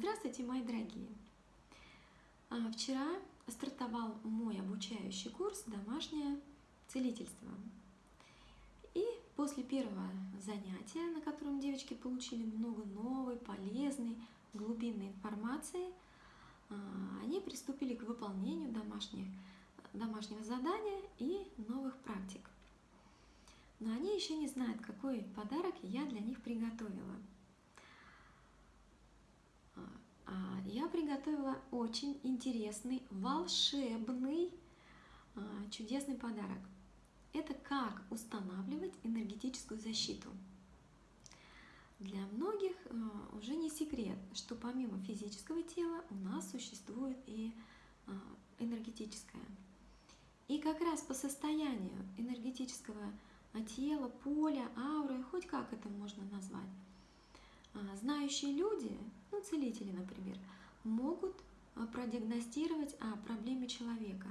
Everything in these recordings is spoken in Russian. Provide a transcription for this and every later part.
Здравствуйте, мои дорогие! А, вчера стартовал мой обучающий курс «Домашнее целительство». И после первого занятия, на котором девочки получили много новой, полезной, глубинной информации, а, они приступили к выполнению домашних, домашнего задания и новых практик. Но они еще не знают, какой подарок я для них приготовила – А, я приготовила очень интересный, волшебный, а, чудесный подарок. Это как устанавливать энергетическую защиту. Для многих а, уже не секрет, что помимо физического тела у нас существует и энергетическое. И как раз по состоянию энергетического тела, поля, ауры, хоть как это можно назвать, знающие люди ну, целители, например, а, продиагностировать о проблеме человека,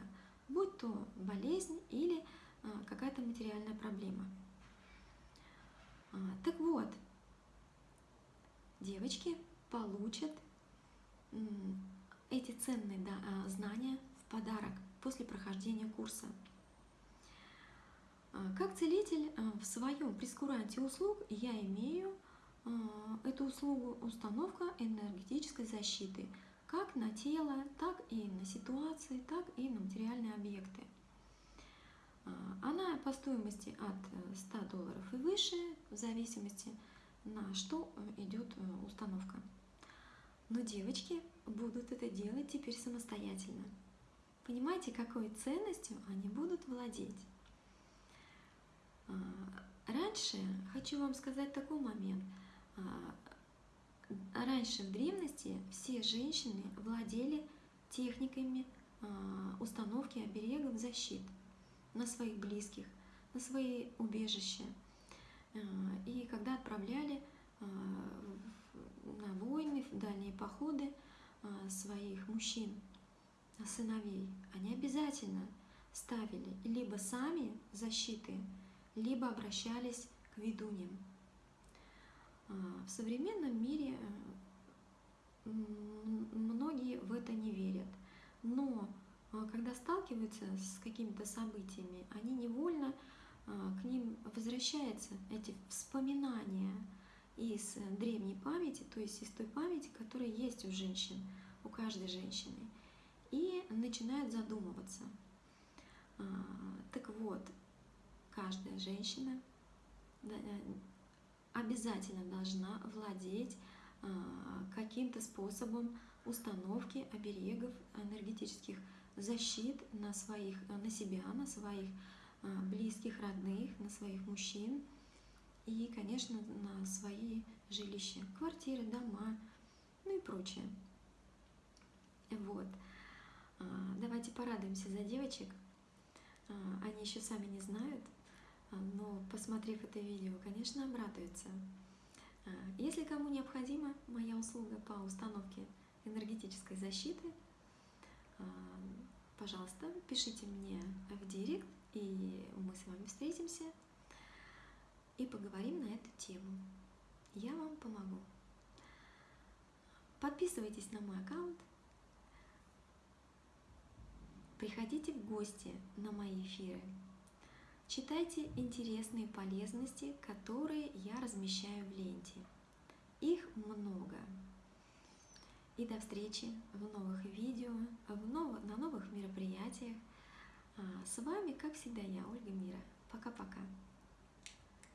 будь то болезнь или а, какая-то материальная проблема. А, так вот, девочки получат эти ценные знания в подарок после прохождения курса. Как целитель в своем прескуранте услуг я имею а, эту услугу установка энергетической защиты как на тело, так и на ситуации, так и на материальные объекты. А, она по стоимости от 100 э, долларов и выше, в зависимости на что э, идет э, установка. Но девочки будут это делать теперь самостоятельно. Понимаете, какой ценностью они будут владеть? А, раньше, хочу вам сказать такой момент – а, раньше в древности все женщины владели техниками а, установки оберегов защит на своих близких, на свои убежища. А, и когда отправляли на войны, в дальние походы своих мужчин, сыновей, они обязательно ставили либо сами защиты, либо обращались к ведуньям. А, в современном мире э, многие в это не верят, но а, когда сталкиваются с какими-то событиями, они невольно а, к ним возвращаются эти вспоминания из древней памяти, то есть из той памяти, которая есть у женщин, у каждой женщины, и начинают задумываться. Так вот, каждая женщина обязательно должна владеть а, каким-то способом установки оберегов энергетических защит на, своих, на себя, на своих а, близких, родных, на своих мужчин и, конечно, на свои жилища, квартиры, дома, ну и прочее. Вот. А, давайте порадуемся за девочек. Они еще сами не знают, но посмотрев это видео, конечно, обрадуется. А, если кому необходима моя услуга по установке энергетической защиты, а, пожалуйста, пишите мне в директ, и мы с вами встретимся и поговорим на эту тему. Я вам помогу. Подписывайтесь на мой аккаунт, приходите в гости на мои эфиры. Читайте интересные полезности, которые я размещаю в ленте. Их много. И до встречи в новых видео, в нов... на новых мероприятиях. А, с вами, как всегда, я, Ольга Мира. Пока-пока.